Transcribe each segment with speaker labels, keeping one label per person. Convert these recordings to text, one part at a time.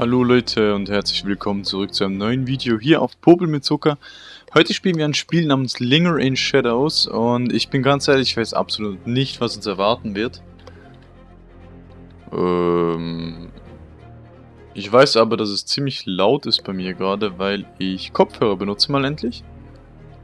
Speaker 1: Hallo Leute und herzlich willkommen zurück zu einem neuen Video hier auf Popel mit Zucker. Heute spielen wir ein Spiel namens Linger in Shadows und ich bin ganz ehrlich, ich weiß absolut nicht, was uns erwarten wird. Ähm, ich weiß aber, dass es ziemlich laut ist bei mir gerade, weil ich Kopfhörer benutze mal endlich.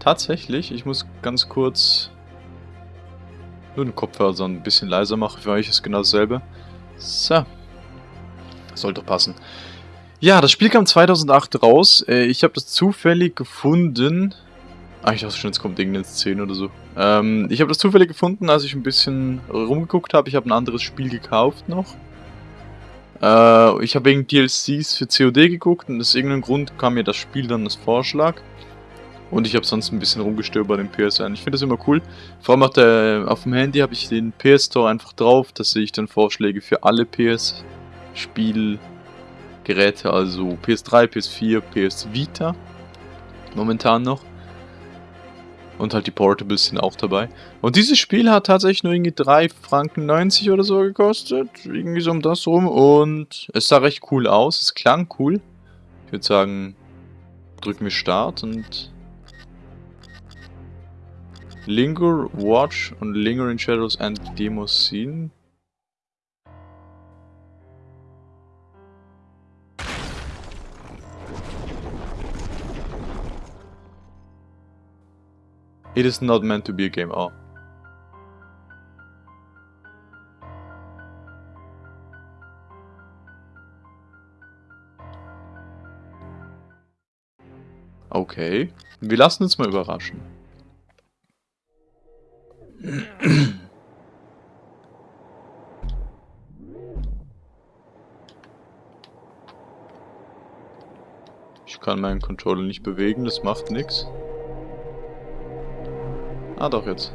Speaker 1: Tatsächlich, ich muss ganz kurz nur den Kopfhörer so ein bisschen leiser machen, für euch ist genau dasselbe. So. Sollte passen. Ja, das Spiel kam 2008 raus. Äh, ich habe das zufällig gefunden. Ah, ich dachte schon, jetzt kommt irgendeine Szene oder so. Ähm, ich habe das zufällig gefunden, als ich ein bisschen rumgeguckt habe. Ich habe ein anderes Spiel gekauft noch. Äh, ich habe wegen DLCs für COD geguckt und aus irgendeinem Grund kam mir das Spiel dann als Vorschlag. Und ich habe sonst ein bisschen rumgestöbert im PSN. Ich finde das immer cool. Vor allem auf, der, auf dem Handy habe ich den PS Store einfach drauf. Da sehe ich dann Vorschläge für alle PS Spielgeräte, also PS3, PS4, PS Vita. Momentan noch. Und halt die Portables sind auch dabei. Und dieses Spiel hat tatsächlich nur irgendwie 3 Franken 90 oder so gekostet. Irgendwie so um das rum. Und es sah recht cool aus. Es klang cool. Ich würde sagen, drücken wir Start und... Linger, Watch und Linger in Shadows and Demo It is not meant to be a game. Oh. Okay. Wir lassen uns mal überraschen. Ich kann meinen Controller nicht bewegen, das macht nichts. Ah, doch jetzt.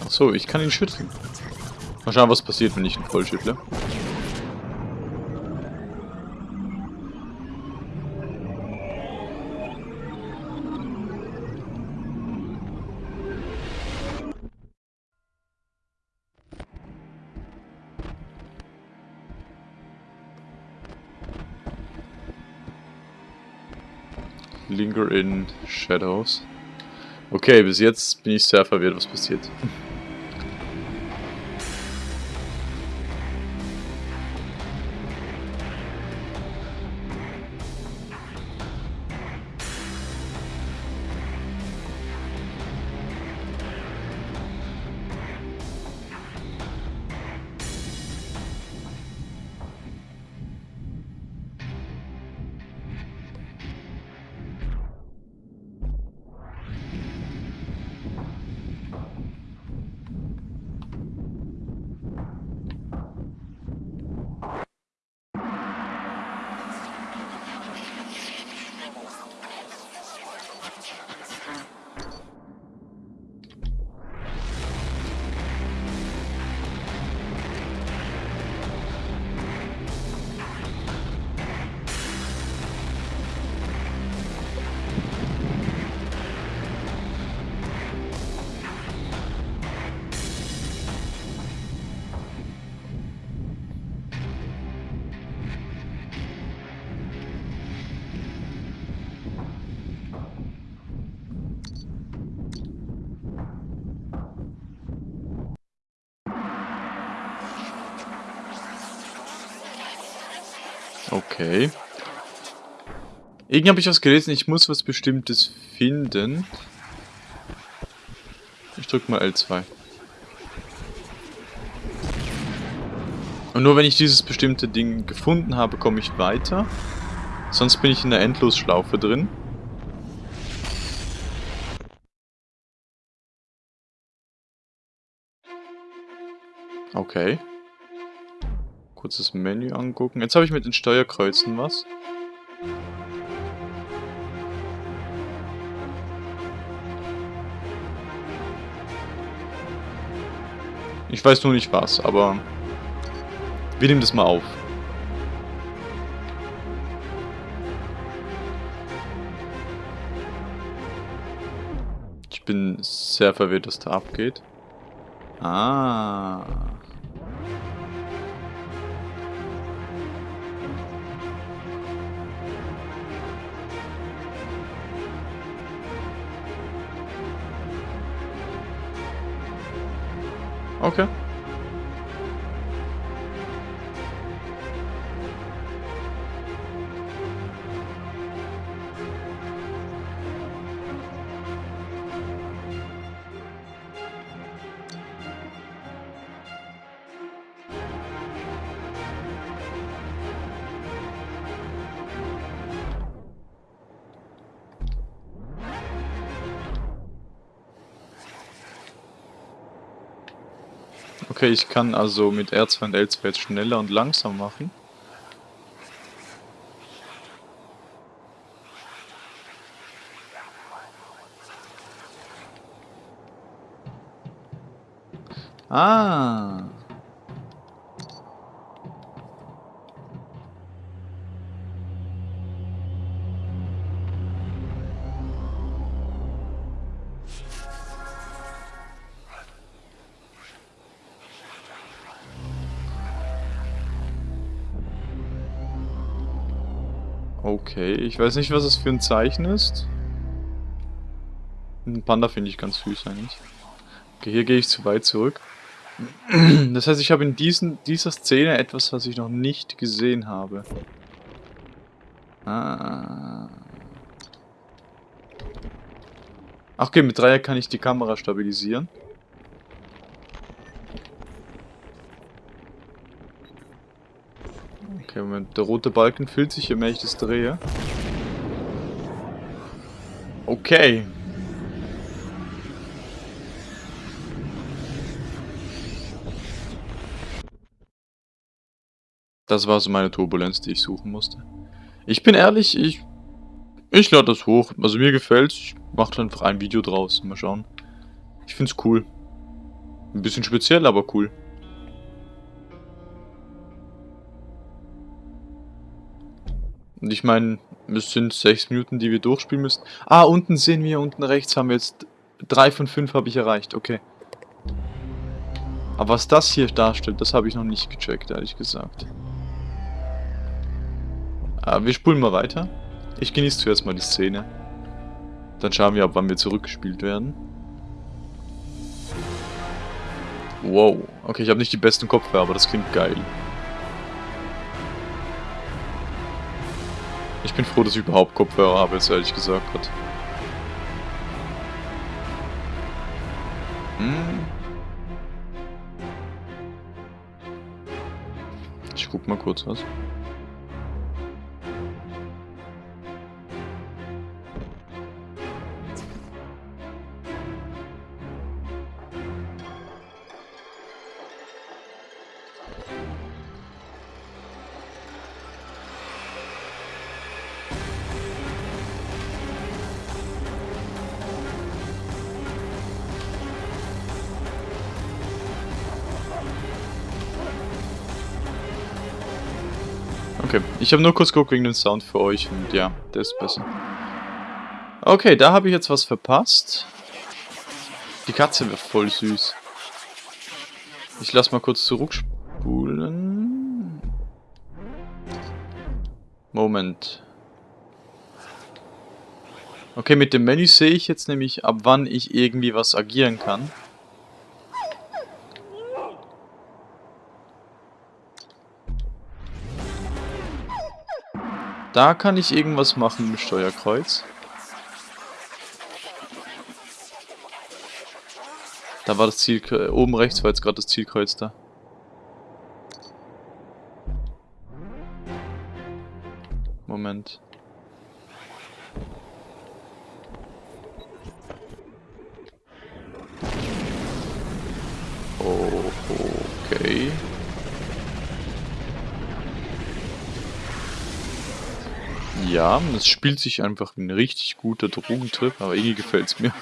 Speaker 1: Ach so, ich kann ihn schütteln. Mal schauen, was passiert, wenn ich ihn voll schüttle. Linger in Shadows. Okay, bis jetzt bin ich sehr verwirrt, was passiert. Okay. Irgendwie habe ich was gelesen, ich muss was Bestimmtes finden. Ich drücke mal L2. Und nur wenn ich dieses bestimmte Ding gefunden habe, komme ich weiter. Sonst bin ich in der Endlosschlaufe drin. Okay. Kurz das Menü angucken. Jetzt habe ich mit den Steuerkreuzen was. Ich weiß nur nicht was, aber Wir nehmen das mal auf. Ich bin sehr verwirrt, was da abgeht. Ah. Okay. Okay, ich kann also mit R2 und L2 jetzt schneller und langsam machen. Ah. Okay, ich weiß nicht, was es für ein Zeichen ist. Ein Panda finde ich ganz süß eigentlich. Okay, hier gehe ich zu weit zurück. Das heißt, ich habe in diesen, dieser Szene etwas, was ich noch nicht gesehen habe. Ah. Ach, okay, mit Dreier kann ich die Kamera stabilisieren. Okay, Moment. Der rote Balken füllt sich, je mehr ich das drehe. Okay. Das war so meine Turbulenz, die ich suchen musste. Ich bin ehrlich, ich... Ich lade das hoch. Also mir gefällt's. Ich mache einfach ein Video draus. Mal schauen. Ich find's cool. Ein bisschen speziell, aber cool. Und ich meine, es sind sechs Minuten, die wir durchspielen müssen. Ah, unten sehen wir, unten rechts haben wir jetzt... drei von fünf habe ich erreicht, okay. Aber was das hier darstellt, das habe ich noch nicht gecheckt, ehrlich gesagt. Aber wir spulen mal weiter. Ich genieße zuerst mal die Szene. Dann schauen wir, ab wann wir zurückgespielt werden. Wow. Okay, ich habe nicht die besten Kopfhörer, aber das klingt geil. Ich bin froh, dass ich überhaupt Kopfhörer habe, jetzt ehrlich gesagt. Gott. Hm. Ich guck mal kurz was. Okay, ich habe nur kurz geguckt wegen dem Sound für euch und ja, der ist besser. Okay, da habe ich jetzt was verpasst. Die Katze wäre voll süß. Ich lasse mal kurz zurückspulen. Moment. Okay, mit dem Menü sehe ich jetzt nämlich, ab wann ich irgendwie was agieren kann. Da kann ich irgendwas machen mit Steuerkreuz. Da war das Ziel, oben rechts war jetzt gerade das Zielkreuz da. Es spielt sich einfach wie ein richtig guter Drogentrip, aber irgendwie gefällt es mir.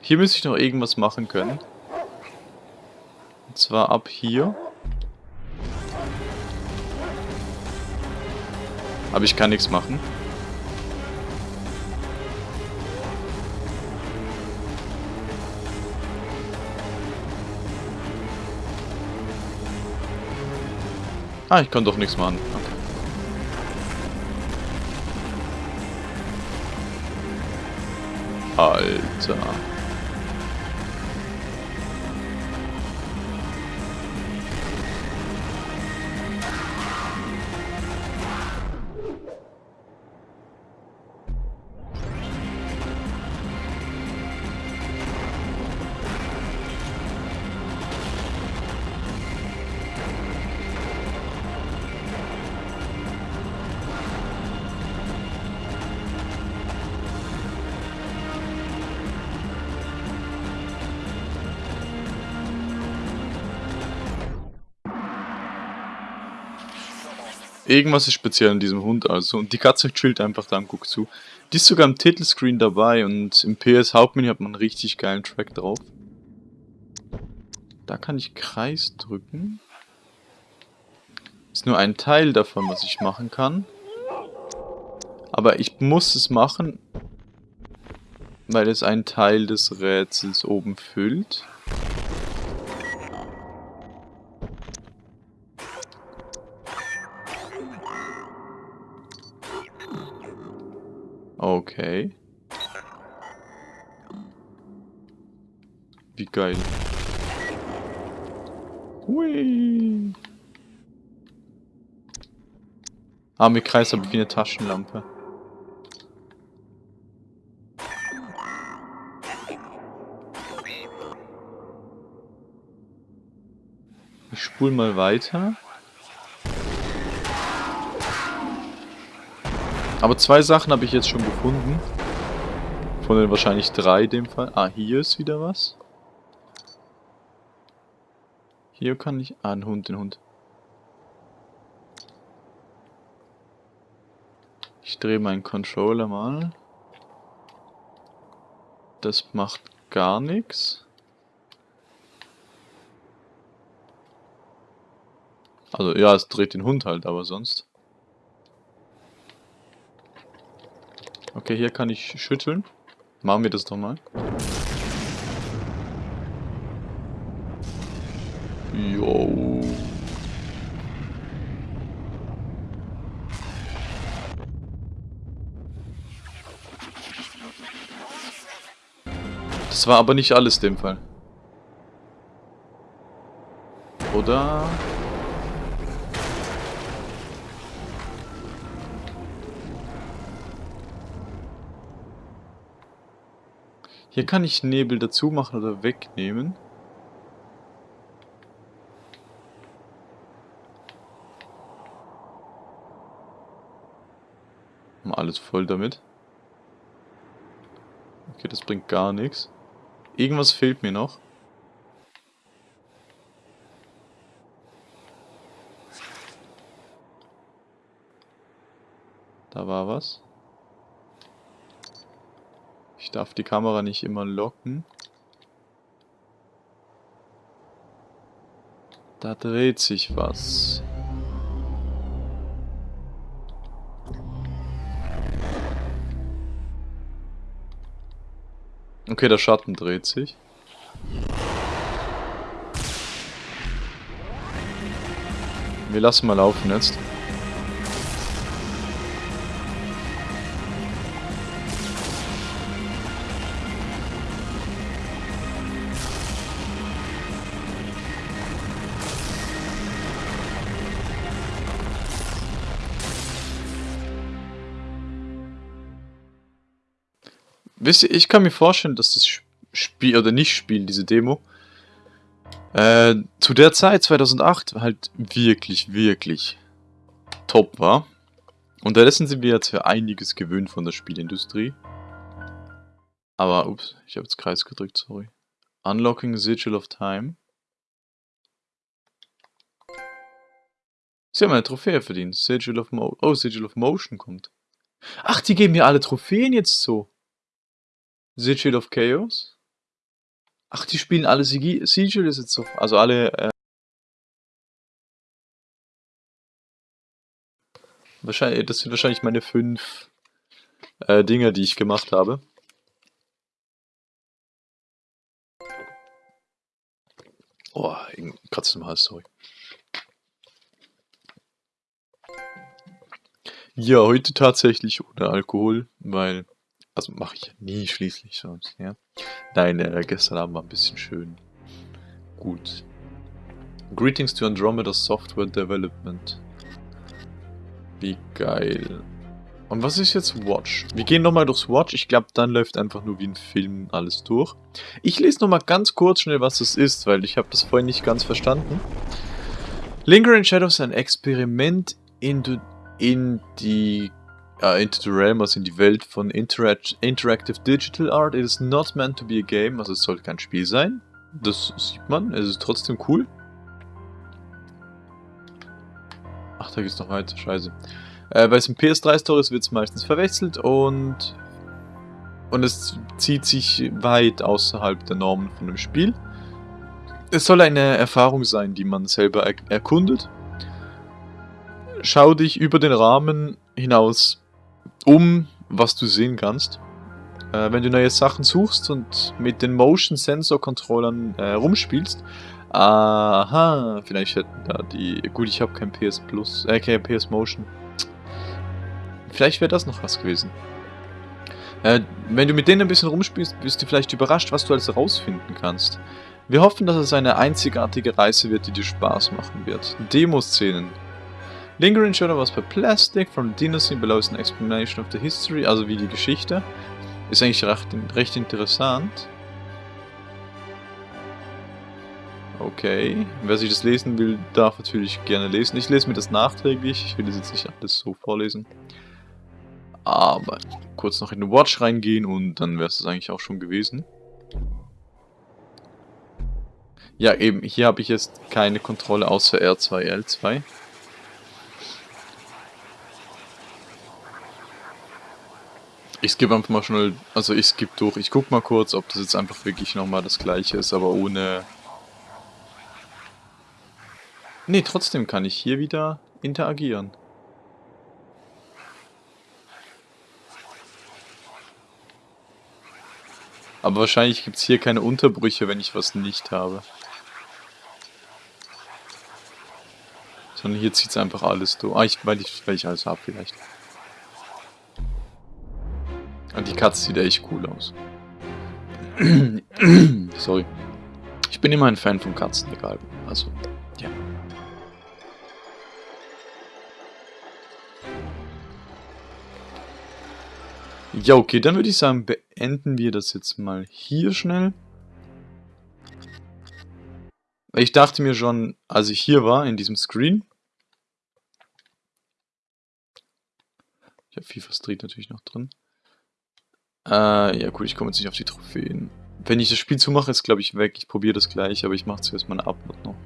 Speaker 1: Hier müsste ich noch irgendwas machen können. Und zwar ab hier. Aber ich kann nichts machen. Ah, ich kann doch nichts machen. Okay. Alter. Irgendwas ist speziell an diesem Hund also. Und die Katze chillt einfach da und guckt zu. Die ist sogar im Titelscreen dabei und im PS Hauptmenü hat man einen richtig geilen Track drauf. Da kann ich Kreis drücken. Ist nur ein Teil davon, was ich machen kann. Aber ich muss es machen, weil es einen Teil des Rätsels oben füllt. Okay. Wie geil. Hui. Ah, mit Kreis habe ich eine Taschenlampe. Ich spule mal weiter. Aber zwei Sachen habe ich jetzt schon gefunden. Von den wahrscheinlich drei in dem Fall. Ah, hier ist wieder was. Hier kann ich... Ah, ein Hund, den Hund. Ich drehe meinen Controller mal. Das macht gar nichts. Also ja, es dreht den Hund halt, aber sonst. Okay, hier kann ich schütteln. Machen wir das doch mal. Jo. Das war aber nicht alles in dem Fall. Oder... Hier kann ich Nebel dazu machen oder wegnehmen. Alles voll damit. Okay, das bringt gar nichts. Irgendwas fehlt mir noch. Da war was. Ich darf die Kamera nicht immer locken. Da dreht sich was. Okay, der Schatten dreht sich. Wir lassen mal laufen jetzt. Wisst ihr, ich kann mir vorstellen, dass das Spiel, oder nicht Spiel, diese Demo, äh, zu der Zeit, 2008, halt wirklich, wirklich top war. Unterdessen sind wir jetzt für einiges gewöhnt von der Spielindustrie. Aber, ups, ich habe jetzt Kreis gedrückt, sorry. Unlocking Sigil of Time. Sie haben eine Trophäe verdient. Sigil of Mo Oh, Sigil of Motion kommt. Ach, die geben mir alle Trophäen jetzt so. Sigil of Chaos. Ach, die spielen alle Sigi Sigil ist jetzt so. Also alle. Äh, wahrscheinlich, das sind wahrscheinlich meine fünf äh, Dinge, die ich gemacht habe. Oh, kratzt im Hals, sorry. Ja, heute tatsächlich ohne Alkohol, weil, also mache ich nie schließlich sonst, ja. Nein, äh, gestern Abend war ein bisschen schön. Gut. Greetings to Andromeda Software Development. Wie geil. Und was ist jetzt Watch? Wir gehen nochmal durchs Watch. Ich glaube, dann läuft einfach nur wie ein Film alles durch. Ich lese nochmal ganz kurz schnell, was das ist, weil ich habe das vorhin nicht ganz verstanden. Lingering Shadows ist ein Experiment into, in die uh, into the realm, also in die Welt von Interact Interactive Digital Art. It is not meant to be a game, also es soll kein Spiel sein. Das sieht man, es ist trotzdem cool. Ach, da geht's noch weiter, scheiße. Äh, weil es im PS3-Store ist, wird es meistens verwechselt und, und es zieht sich weit außerhalb der Normen von dem Spiel. Es soll eine Erfahrung sein, die man selber er erkundet. Schau dich über den Rahmen hinaus um, was du sehen kannst. Äh, wenn du neue Sachen suchst und mit den Motion Sensor Controllern äh, rumspielst, aha, vielleicht hätten da die, gut, ich habe kein PS Plus, äh, kein PS Motion, Vielleicht wäre das noch was gewesen. Äh, wenn du mit denen ein bisschen rumspielst, bist du vielleicht überrascht, was du alles herausfinden kannst. Wir hoffen, dass es eine einzigartige Reise wird, die dir Spaß machen wird. Demo-Szenen. Lingering Shadow was per Plastic from Dynasty below is an explanation of the history, also wie die Geschichte. Ist eigentlich recht, recht interessant. Okay, wer sich das lesen will, darf natürlich gerne lesen. Ich lese mir das nachträglich, ich will das jetzt nicht alles so vorlesen. Aber kurz noch in den Watch reingehen und dann wäre es das eigentlich auch schon gewesen. Ja, eben, hier habe ich jetzt keine Kontrolle außer R2, L2. Ich skippe einfach mal schnell, also ich skippe durch. Ich guck mal kurz, ob das jetzt einfach wirklich nochmal das gleiche ist, aber ohne... Ne, trotzdem kann ich hier wieder interagieren. Aber wahrscheinlich gibt es hier keine Unterbrüche, wenn ich was nicht habe. Sondern hier zieht es einfach alles durch. Ah, ich, weil, ich, weil ich alles habe vielleicht. Und die Katze sieht echt cool aus. Sorry. Ich bin immer ein Fan von Katzen, egal. Also, ja. Ja, okay, dann würde ich sagen, beenden wir das jetzt mal hier schnell. Ich dachte mir schon, als ich hier war, in diesem Screen. Ich habe FIFA Street natürlich noch drin. Äh, ja gut, ich komme jetzt nicht auf die Trophäen. Wenn ich das Spiel zumache, ist glaube ich weg. Ich probiere das gleich, aber ich mache zuerst mal eine Upload noch.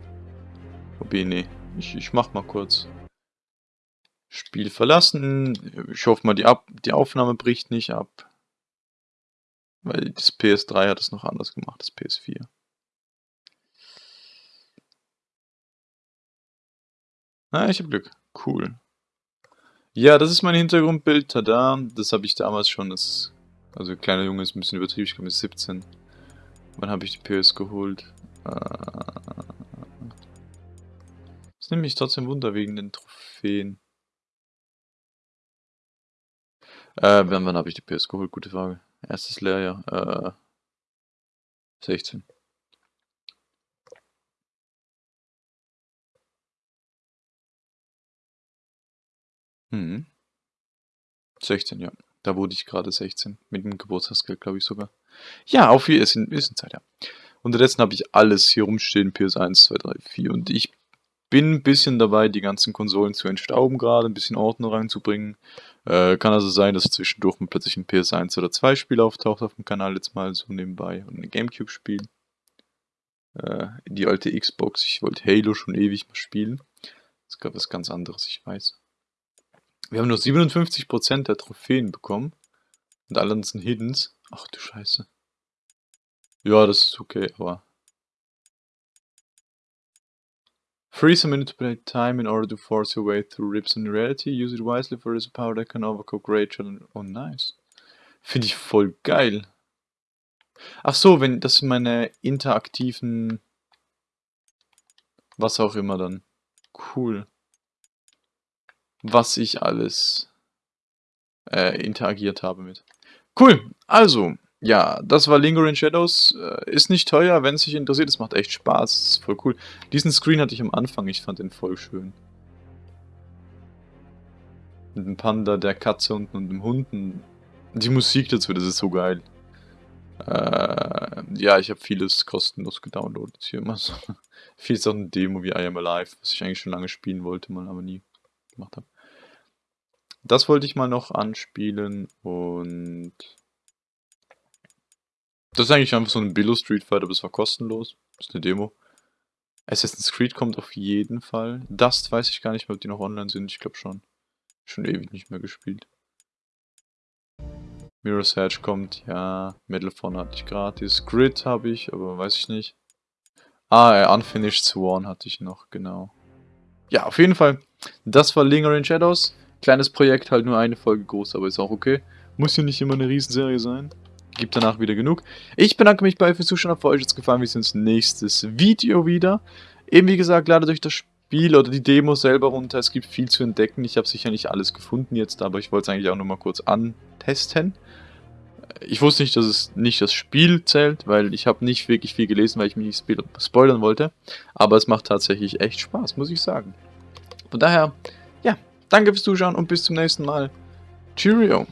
Speaker 1: Wobei, nee. Ich, ich mach mal kurz. Spiel verlassen. Ich hoffe mal, die, Ab die Aufnahme bricht nicht ab. Weil das PS3 hat es noch anders gemacht, das PS4. Ah, ich habe Glück. Cool. Ja, das ist mein Hintergrundbild. Tada. Das habe ich damals schon. Das, also kleiner Junge ist ein bisschen übertrieben. Ich glaube mit 17. Wann habe ich die PS geholt? Äh, das nimmt mich trotzdem Wunder wegen den Trophäen. Äh, wann, wann habe ich die PS geholt? Gute Frage. Erstes Lehrjahr. Äh, 16. Hm. 16, ja. Da wurde ich gerade 16. Mit dem Geburtstagsgeld, glaube ich sogar. Ja, auf jeden Fall ist in Zeit, ja. Unterdessen habe ich alles hier rumstehen, PS1, 2, 3, 4. Und ich bin ein bisschen dabei, die ganzen Konsolen zu entstauben gerade, ein bisschen Ordnung reinzubringen. Äh, kann also sein, dass zwischendurch mal plötzlich ein PS1 oder 2 Spiel auftaucht auf dem Kanal jetzt mal so nebenbei und ein Gamecube-Spiel. Äh, die alte Xbox, ich wollte Halo schon ewig mal spielen. Das gab was ganz anderes, ich weiß. Wir haben nur 57% der Trophäen bekommen. Und alle sind Hiddens. Ach du Scheiße. Ja, das ist okay, aber... Freeze a minute to play time in order to force your way through rips in reality. Use it wisely for this power that can overcome great challenge. Oh, nice. Finde ich voll geil. Ach so, wenn das sind meine interaktiven... Was auch immer dann. Cool. Was ich alles äh, interagiert habe mit. Cool, also, ja, das war Lingering Shadows. Äh, ist nicht teuer, wenn es sich interessiert. Es macht echt Spaß. ist voll cool. Diesen Screen hatte ich am Anfang. Ich fand den voll schön. Mit dem Panda, der Katze unten und dem Hunden. Die Musik dazu, das ist so geil. Äh, ja, ich habe vieles kostenlos gedownloadet hier immer so. vieles auch eine Demo wie I Am Alive, was ich eigentlich schon lange spielen wollte, mal aber nie gemacht habe. Das wollte ich mal noch anspielen und das ist eigentlich einfach so ein Billo Street Fighter, aber es war kostenlos. Das ist eine Demo. Assassin's Creed kommt auf jeden Fall. Dust weiß ich gar nicht mehr, ob die noch online sind. Ich glaube schon. Schon ewig nicht mehr gespielt. Mirror's Edge kommt, ja. Medal von hatte ich gratis. Grid habe ich, aber weiß ich nicht. Ah, äh, Unfinished Sworn hatte ich noch, genau. Ja, auf jeden Fall. Das war Lingering Shadows. Kleines Projekt, halt nur eine Folge groß, aber ist auch okay. Muss ja nicht immer eine Riesenserie sein. Gibt danach wieder genug. Ich bedanke mich bei euch fürs Zuschauen. Für euch hat es gefallen. Wir sehen uns nächstes Video wieder. Eben wie gesagt, ladet euch das Spiel oder die Demo selber runter. Es gibt viel zu entdecken. Ich habe sicher nicht alles gefunden jetzt, aber ich wollte es eigentlich auch nochmal kurz antesten. Ich wusste nicht, dass es nicht das Spiel zählt, weil ich habe nicht wirklich viel gelesen, weil ich mich nicht spoilern wollte. Aber es macht tatsächlich echt Spaß, muss ich sagen. Von daher, danke fürs Zuschauen und bis zum nächsten Mal. Cheerio!